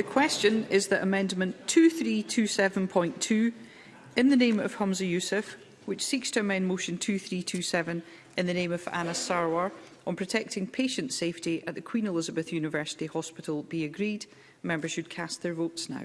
The question is that Amendment 2327.2, in the name of Hamza Youssef, which seeks to amend Motion 2327 in the name of Anna Sarwar on protecting patient safety at the Queen Elizabeth University Hospital be agreed. Members should cast their votes now.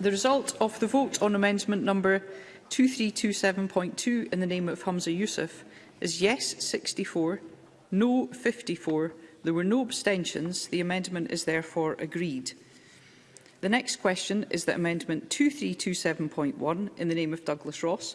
The result of the vote on amendment number 2327.2 in the name of Hamza Youssef is yes 64, no 54. There were no abstentions. The amendment is therefore agreed. The next question is that amendment 2327.1 in the name of Douglas Ross,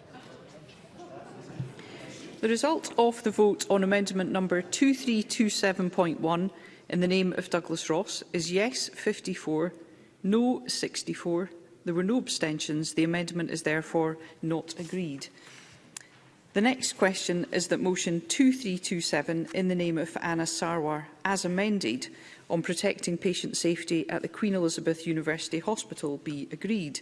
The result of the vote on amendment number 2327.1 in the name of Douglas Ross is yes 54, no 64. There were no abstentions. The amendment is therefore not agreed. The next question is that motion 2327 in the name of Anna Sarwar as amended on protecting patient safety at the Queen Elizabeth University Hospital be agreed.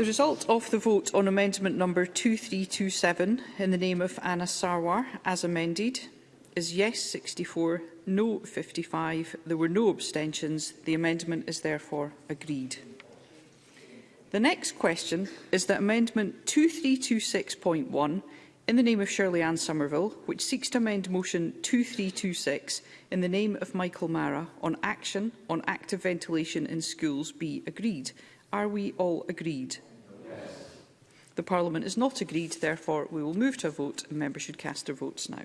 The result of the vote on amendment number 2327 in the name of Anna Sarwar as amended is yes 64, no 55. There were no abstentions. The amendment is therefore agreed. The next question is that amendment 2326.1 in the name of Shirley Ann Somerville, which seeks to amend Motion 2326 in the name of Michael Mara on action on active ventilation in schools be agreed. Are we all agreed? The Parliament is not agreed, therefore we will move to a vote and members should cast their votes now.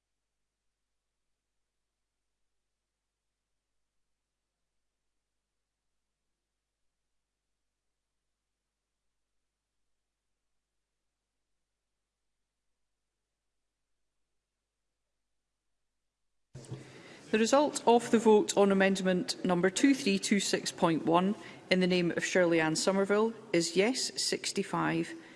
The result of the vote on amendment number 2326.1 in the name of Shirley Ann Somerville is yes 65,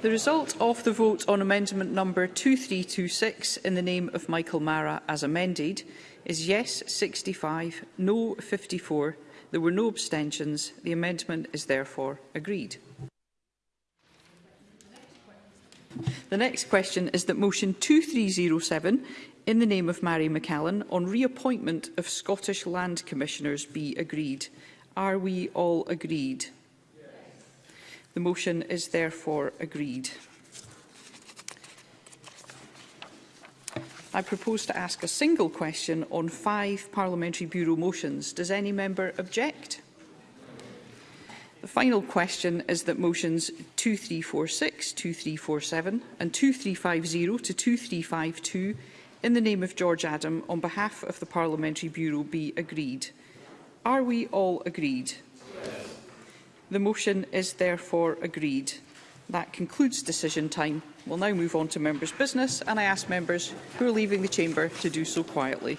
The result of the vote on amendment number 2326 in the name of Michael Mara as amended is yes 65, no 54. There were no abstentions. The amendment is therefore agreed. The next question is that motion 2307 in the name of Mary McCallan on reappointment of Scottish Land Commissioners be agreed. Are we all agreed? The motion is therefore agreed. I propose to ask a single question on five Parliamentary Bureau motions. Does any member object? The final question is that motions 2346, 2347 and 2350 to 2352 in the name of George Adam on behalf of the Parliamentary Bureau be agreed. Are we all agreed? The motion is therefore agreed. That concludes decision time. We'll now move on to members' business, and I ask members who are leaving the chamber to do so quietly.